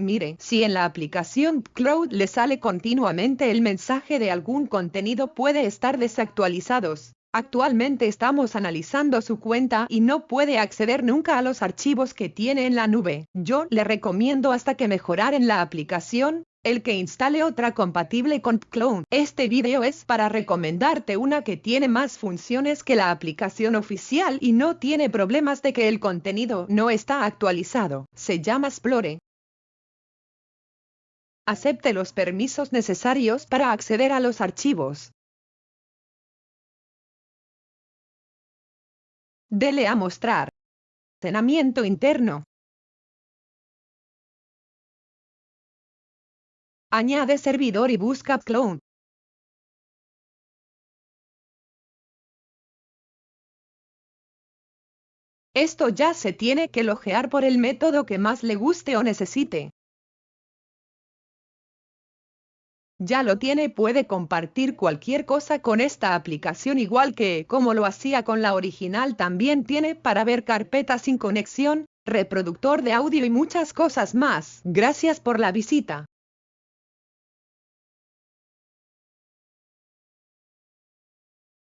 Mire, si en la aplicación Cloud le sale continuamente el mensaje de algún contenido puede estar desactualizados. Actualmente estamos analizando su cuenta y no puede acceder nunca a los archivos que tiene en la nube. Yo le recomiendo hasta que mejorar en la aplicación, el que instale otra compatible con Clone. Este video es para recomendarte una que tiene más funciones que la aplicación oficial y no tiene problemas de que el contenido no está actualizado. Se llama Explore. Acepte los permisos necesarios para acceder a los archivos. Dele a mostrar. Cenamiento interno. Añade servidor y busca clone. Esto ya se tiene que logear por el método que más le guste o necesite. Ya lo tiene puede compartir cualquier cosa con esta aplicación igual que como lo hacía con la original también tiene para ver carpetas sin conexión, reproductor de audio y muchas cosas más. Gracias por la visita.